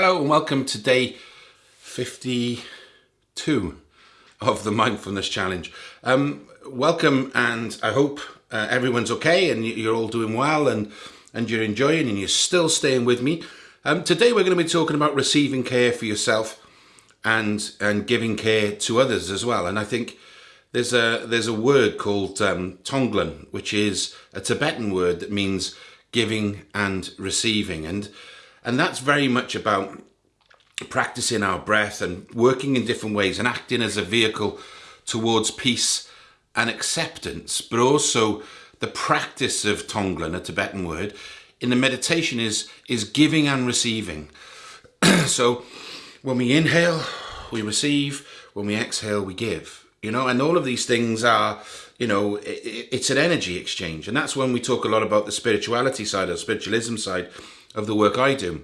Hello and welcome to day 52 of the Mindfulness Challenge. Um, welcome and I hope uh, everyone's okay and you're all doing well and, and you're enjoying and you're still staying with me. Um, today we're going to be talking about receiving care for yourself and, and giving care to others as well. And I think there's a, there's a word called um, Tonglen, which is a Tibetan word that means giving and receiving. And and that's very much about practicing our breath and working in different ways and acting as a vehicle towards peace and acceptance, but also the practice of Tonglen, a Tibetan word, in the meditation is, is giving and receiving. so when we inhale, we receive, when we exhale, we give, you know, and all of these things are, you know, it, it's an energy exchange. And that's when we talk a lot about the spirituality side or spiritualism side of the work I do.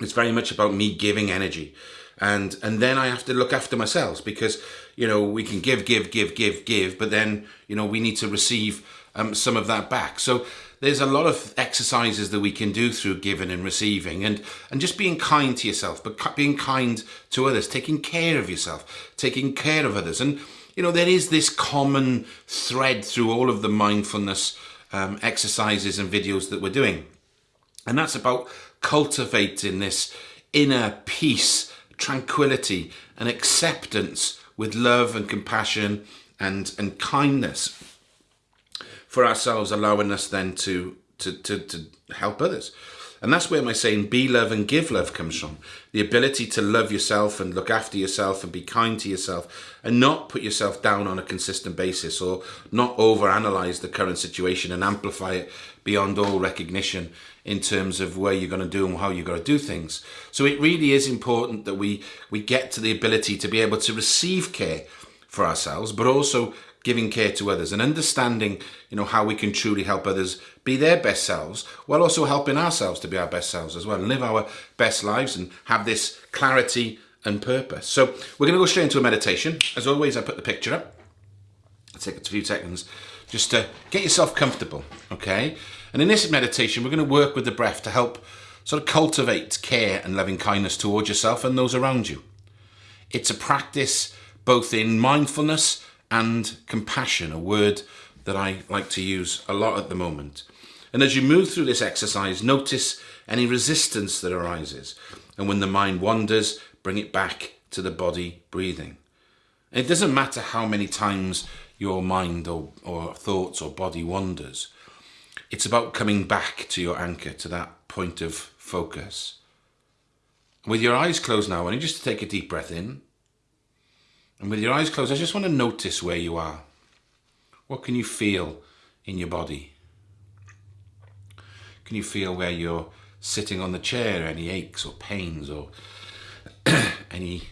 It's very much about me giving energy. And and then I have to look after myself because, you know, we can give, give, give, give, give, but then, you know, we need to receive um, some of that back. So there's a lot of exercises that we can do through giving and receiving and, and just being kind to yourself, but being kind to others, taking care of yourself, taking care of others. And, you know, there is this common thread through all of the mindfulness um, exercises and videos that we're doing. And that's about cultivating this inner peace, tranquility and acceptance with love and compassion and, and kindness for ourselves, allowing us then to, to, to, to help others. And that's where my saying be love and give love comes from. The ability to love yourself and look after yourself and be kind to yourself and not put yourself down on a consistent basis or not overanalyze the current situation and amplify it beyond all recognition in terms of where you're going to do and how you're going to do things. So it really is important that we, we get to the ability to be able to receive care for ourselves, but also giving care to others and understanding, you know, how we can truly help others be their best selves while also helping ourselves to be our best selves as well and live our best lives and have this clarity and purpose. So we're going to go straight into a meditation. As always, I put the picture up. I'll take a few seconds just to get yourself comfortable, okay? And in this meditation, we're going to work with the breath to help sort of cultivate care and loving kindness towards yourself and those around you. It's a practice both in mindfulness and compassion, a word that I like to use a lot at the moment. And as you move through this exercise, notice any resistance that arises. And when the mind wanders, bring it back to the body breathing. It doesn't matter how many times your mind or, or thoughts or body wanders. It's about coming back to your anchor, to that point of focus. With your eyes closed now, I want you just to take a deep breath in and with your eyes closed, I just want to notice where you are. What can you feel in your body? Can you feel where you're sitting on the chair, any aches or pains or any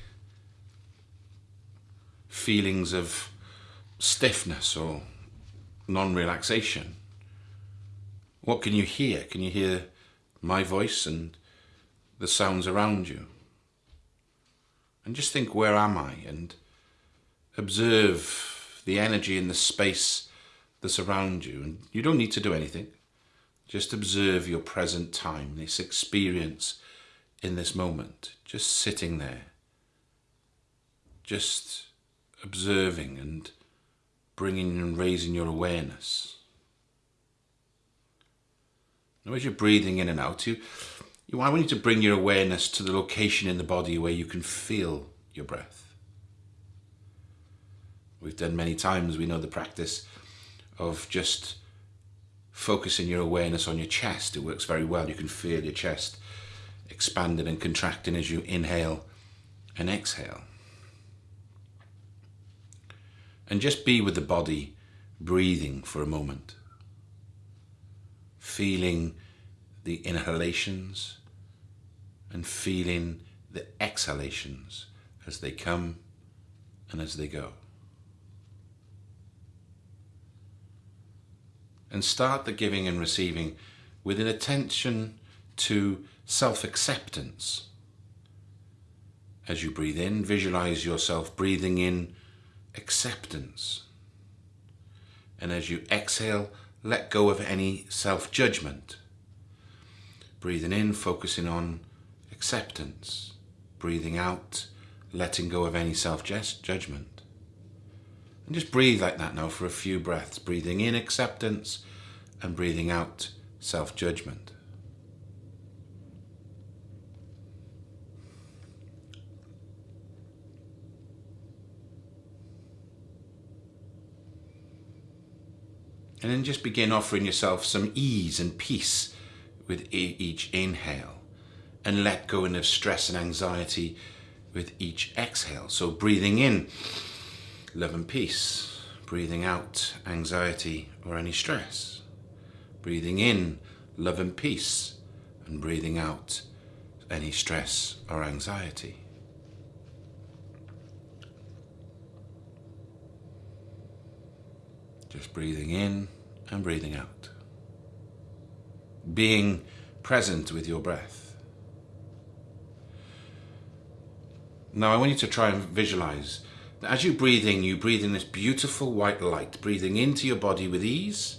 feelings of stiffness or non-relaxation? What can you hear? Can you hear my voice and the sounds around you? And just think, where am I? And observe the energy in the space that's around you. And you don't need to do anything. Just observe your present time, this experience in this moment. Just sitting there. Just observing and bringing and raising your awareness. Now as you're breathing in and out, you, you, I want you to bring your awareness to the location in the body where you can feel your breath we've done many times, we know the practice of just focusing your awareness on your chest. It works very well. You can feel your chest expanding and contracting as you inhale and exhale. And just be with the body breathing for a moment. Feeling the inhalations and feeling the exhalations as they come and as they go. and start the giving and receiving with an attention to self-acceptance. As you breathe in, visualize yourself breathing in acceptance. And as you exhale, let go of any self-judgment. Breathing in, focusing on acceptance. Breathing out, letting go of any self-judgment. And just breathe like that now for a few breaths. Breathing in acceptance and breathing out self-judgment. And then just begin offering yourself some ease and peace with each inhale and let go of stress and anxiety with each exhale. So breathing in, love and peace. Breathing out, anxiety or any stress. Breathing in, love and peace. And breathing out, any stress or anxiety. Just breathing in and breathing out. Being present with your breath. Now I want you to try and visualize that as you breathe in, you breathe in this beautiful white light, breathing into your body with ease,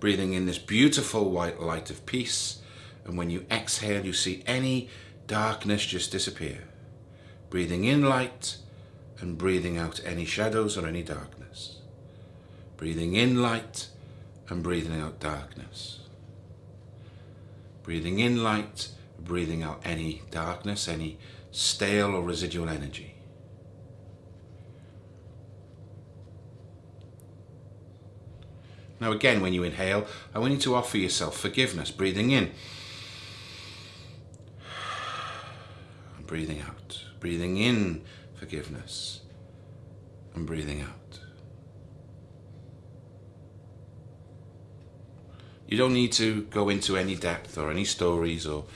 breathing in this beautiful white light of peace. And when you exhale, you see any darkness just disappear. Breathing in light and breathing out any shadows or any darkness. Breathing in light and breathing out darkness. Breathing in light, breathing out any darkness, any stale or residual energy. Now again, when you inhale, I want you to offer yourself forgiveness, breathing in. And breathing out. Breathing in forgiveness and breathing out. You don't need to go into any depth or any stories or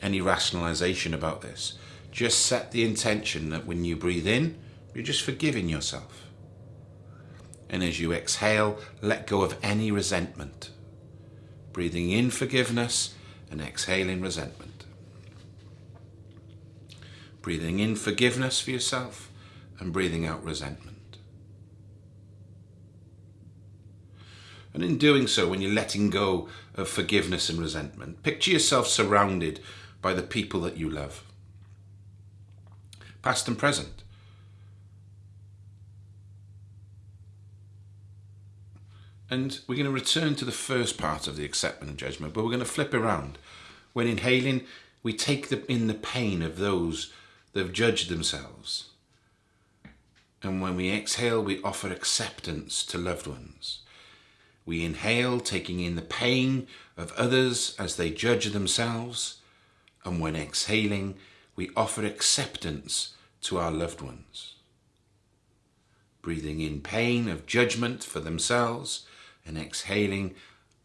any rationalization about this. Just set the intention that when you breathe in, you're just forgiving yourself. And as you exhale, let go of any resentment. Breathing in forgiveness and exhaling resentment. Breathing in forgiveness for yourself and breathing out resentment. And in doing so, when you're letting go of forgiveness and resentment, picture yourself surrounded by the people that you love, past and present. And we're going to return to the first part of the acceptance and judgment, but we're going to flip around. When inhaling, we take the, in the pain of those that have judged themselves. And when we exhale, we offer acceptance to loved ones. We inhale, taking in the pain of others as they judge themselves. And when exhaling, we offer acceptance to our loved ones. Breathing in pain of judgment for themselves and exhaling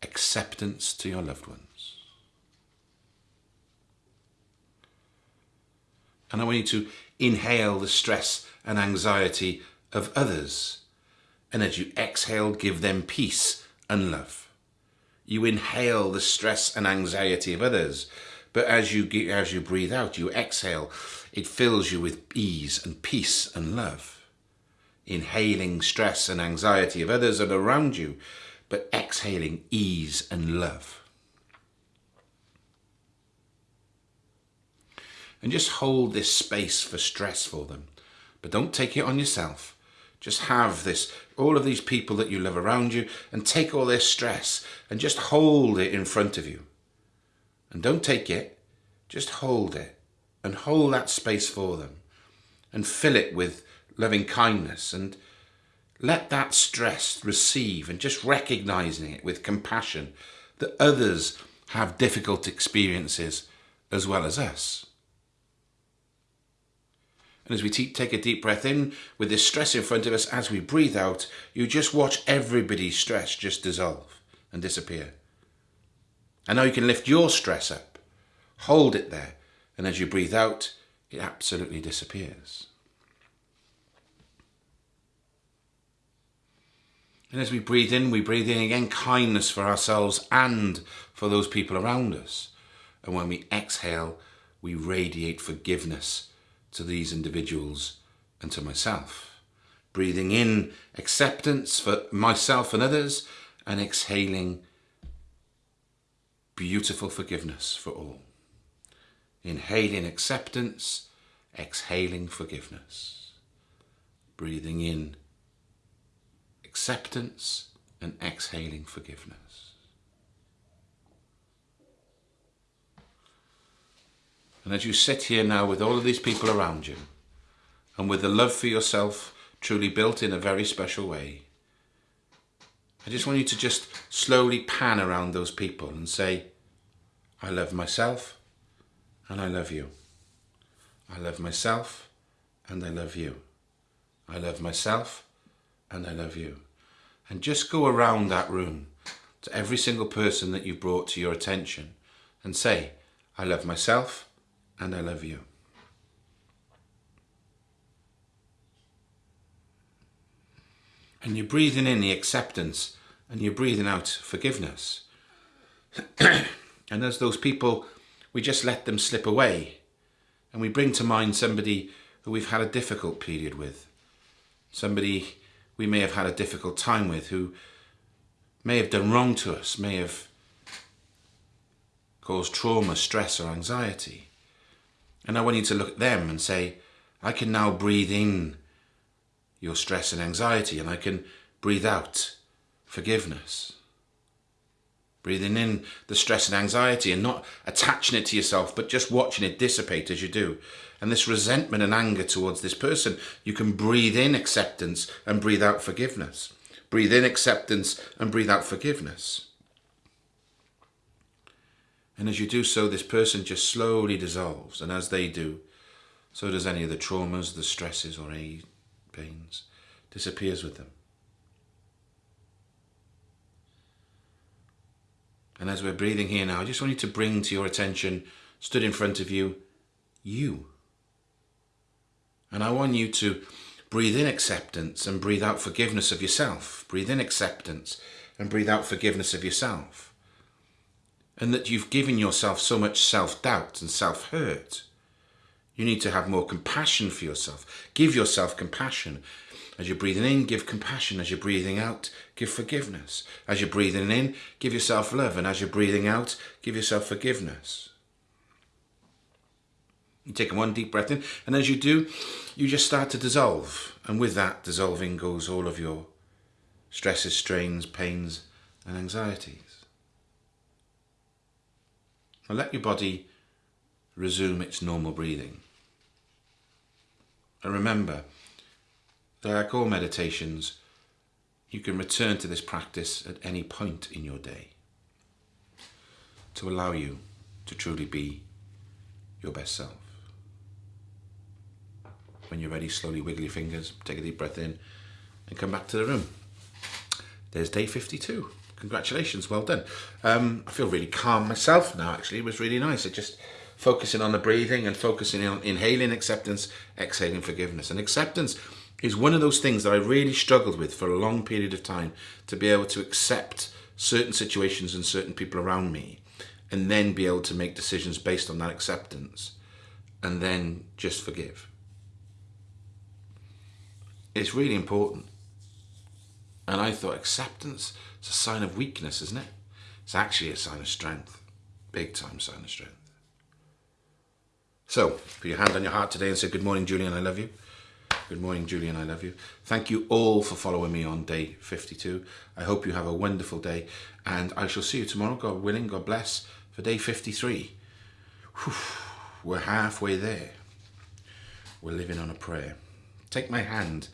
acceptance to your loved ones. And I want you to inhale the stress and anxiety of others. And as you exhale, give them peace and love. You inhale the stress and anxiety of others, but as you, as you breathe out, you exhale, it fills you with ease and peace and love. Inhaling stress and anxiety of others and around you, but exhaling ease and love. And just hold this space for stress for them, but don't take it on yourself. Just have this, all of these people that you love around you and take all their stress and just hold it in front of you. And don't take it, just hold it and hold that space for them and fill it with loving kindness and let that stress receive and just recognizing it with compassion that others have difficult experiences as well as us. And as we take a deep breath in with this stress in front of us, as we breathe out, you just watch everybody's stress just dissolve and disappear. And now you can lift your stress up, hold it there, and as you breathe out, it absolutely disappears. And as we breathe in, we breathe in again kindness for ourselves and for those people around us. And when we exhale, we radiate forgiveness to these individuals and to myself. Breathing in acceptance for myself and others and exhaling beautiful forgiveness for all. Inhaling acceptance, exhaling forgiveness. Breathing in acceptance and exhaling forgiveness. And as you sit here now with all of these people around you, and with the love for yourself truly built in a very special way, I just want you to just slowly pan around those people and say, I love myself and I love you. I love myself and I love you. I love myself and I love you. And just go around that room to every single person that you've brought to your attention and say, I love myself and I love you. And you're breathing in the acceptance and you're breathing out forgiveness. and as those people, we just let them slip away and we bring to mind somebody who we've had a difficult period with, somebody we may have had a difficult time with, who may have done wrong to us, may have caused trauma, stress or anxiety. And I want you to look at them and say, I can now breathe in your stress and anxiety and I can breathe out forgiveness. Breathing in the stress and anxiety and not attaching it to yourself, but just watching it dissipate as you do. And this resentment and anger towards this person, you can breathe in acceptance and breathe out forgiveness. Breathe in acceptance and breathe out forgiveness. And as you do so, this person just slowly dissolves. And as they do, so does any of the traumas, the stresses or any pains, disappears with them. And as we're breathing here now, I just want you to bring to your attention, stood in front of you, you. And I want you to breathe in acceptance and breathe out forgiveness of yourself. Breathe in acceptance and breathe out forgiveness of yourself and that you've given yourself so much self-doubt and self-hurt. You need to have more compassion for yourself. Give yourself compassion. As you're breathing in, give compassion. As you're breathing out, give forgiveness. As you're breathing in, give yourself love. And as you're breathing out, give yourself forgiveness. You take one deep breath in, and as you do, you just start to dissolve. And with that dissolving goes all of your stresses, strains, pains, and anxieties. Now let your body resume its normal breathing. And remember like all meditations, you can return to this practice at any point in your day to allow you to truly be your best self. When you're ready, slowly wiggle your fingers, take a deep breath in and come back to the room. There's day 52 congratulations, well done. Um, I feel really calm myself now, actually. It was really nice. It just focusing on the breathing and focusing on inhaling acceptance, exhaling forgiveness. And acceptance is one of those things that I really struggled with for a long period of time to be able to accept certain situations and certain people around me and then be able to make decisions based on that acceptance and then just forgive. It's really important. And I thought acceptance is a sign of weakness, isn't it? It's actually a sign of strength. Big time sign of strength. So, put your hand on your heart today and say, Good morning, Julian, I love you. Good morning, Julian, I love you. Thank you all for following me on day 52. I hope you have a wonderful day and I shall see you tomorrow, God willing, God bless, for day 53. Whew, we're halfway there. We're living on a prayer. Take my hand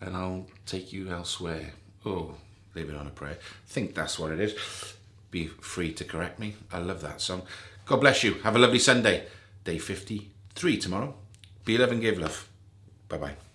and I'll take you elsewhere. Oh, leave it on a prayer. I think that's what it is. Be free to correct me. I love that song. God bless you. Have a lovely Sunday. Day 53 tomorrow. Be love and give love. Bye-bye.